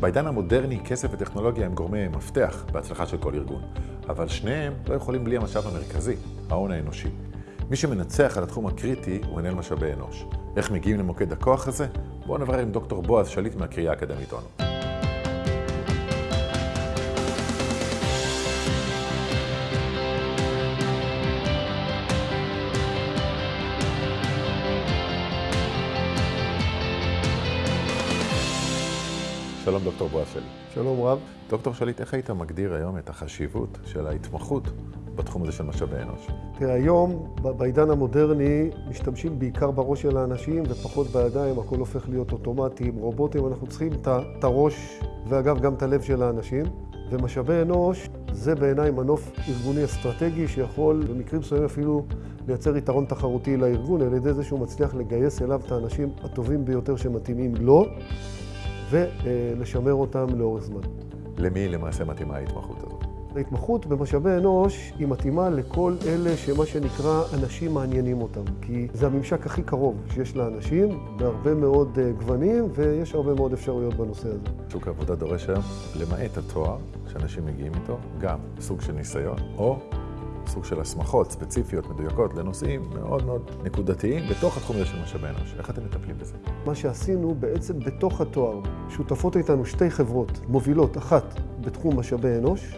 בעידן המודרני כסף וטכנולוגיה הם גורמי מפתח בהצלחה של כל ארגון, אבל שניהם לא יכולים בלי המשאב המרכזי, ההון האנושי. מי שמנצח על התחום הקריטי הוא מנהל משאבי אנוש. איך מגיעים למוקד הכוח הזה? בואו נברר עם דוקטור בועז שליט מהקריאה האקדמית אונו. שלום דוקטור בועז שליט. שלום רב. דוקטור שליט, איך היית מגדיר היום את החשיבות של ההתמחות בתחום הזה של משאבי אנוש? תראה, היום, בעידן המודרני, משתמשים בעיקר בראש של האנשים ופחות בידיים, הכל הופך להיות אוטומטי, עם רובוטים, אנחנו צריכים את הראש, ואגב, גם את הלב של האנשים. ומשאבי אנוש זה בעיניי מנוף ארגוני אסטרטגי שיכול במקרים מסוימים אפילו לייצר יתרון תחרותי לארגון על ידי זה שהוא מצליח לגייס אליו את האנשים הטובים ביותר שמתאימים לו. ולשמר אותם לאורך זמן. למי למעשה מתאימה ההתמחות הזאת? ההתמחות במשאבי אנוש היא מתאימה לכל אלה שמה שנקרא אנשים מעניינים אותם. כי זה הממשק הכי קרוב שיש לאנשים, בהרבה מאוד אה, גוונים, ויש הרבה מאוד אפשרויות בנושא הזה. שוק העבודה דורש היום, למעט התואר שאנשים מגיעים איתו, גם סוג של ניסיון, או סוג של הסמכות ספציפיות, מדויקות, לנושאים מאוד מאוד נקודתיים בתוך התחום הזה של משאבי אנוש. איך אתם מטפלים בזה? מה שעשינו בעצם בתוך התואר, שותפות איתנו שתי חברות מובילות, אחת בתחום משאבי אנוש,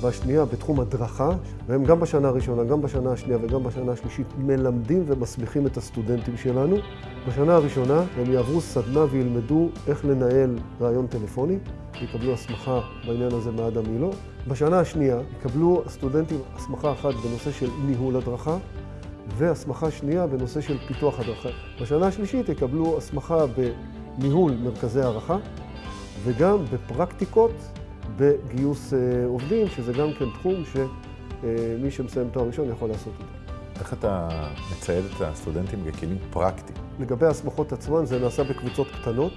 והשנייה בתחום הדרכה, והם גם בשנה הראשונה, גם בשנה השנייה וגם בשנה השלישית מלמדים ומסמיכים את הסטודנטים שלנו. בשנה הראשונה הם יעברו סדנה וילמדו איך לנהל רעיון טלפוני, יקבלו הסמכה בעניין הזה מאדם מילו. בשנה השנייה יקבלו הסטודנטים הסמכה אחת בנושא של ניהול הדרכה, והסמכה שנייה בנושא של פיתוח הדרכה. בשנה השלישית יקבלו הסמכה בניהול מרכזי הערכה, וגם בפרקטיקות בגיוס אה, עובדים, שזה גם כן תחום שמי שמסיים תואר ראשון יכול לעשות אותו. איך אתה מצייד את הסטודנטים בכלים פרקטיים? לגבי ההסמכות עצמן, זה נעשה בקבוצות קטנות,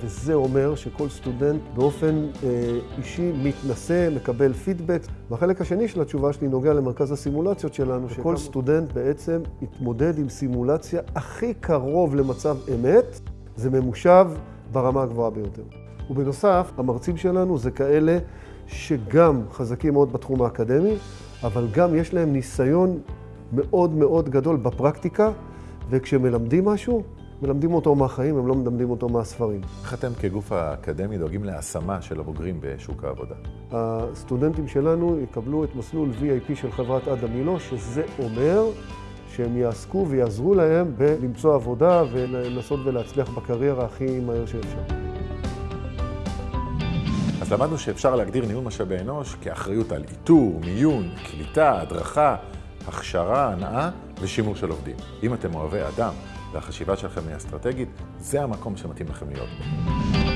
וזה אומר שכל סטודנט באופן אה, אישי מתנסה, מקבל פידבק. והחלק השני של התשובה שלי נוגע למרכז הסימולציות שלנו, שכל סטודנט בעצם יתמודד עם סימולציה הכי קרוב למצב אמת, זה ממושב ברמה הגבוהה ביותר. ובנוסף, המרצים שלנו זה כאלה שגם חזקים מאוד בתחום האקדמי, אבל גם יש להם ניסיון מאוד מאוד גדול בפרקטיקה, וכשמלמדים משהו, מלמדים אותו מהחיים, הם לא מלמדים אותו מהספרים. איך אתם כגוף האקדמי דואגים להשמה של הבוגרים בשוק העבודה? הסטודנטים שלנו יקבלו את מסלול VIP של חברת עדה מילו, שזה אומר שהם יעסקו ויעזרו להם בלמצוא עבודה ולנסות ולהצליח בקריירה הכי מהר שאפשר. אז למדנו שאפשר להגדיר ניהול משאבי אנוש כאחריות על איתור, מיון, קליטה, הדרכה, הכשרה, הנאה ושימור של עובדים. אם אתם אוהבי אדם והחשיבה שלכם היא אסטרטגית, זה המקום שמתאים לכם להיות בו.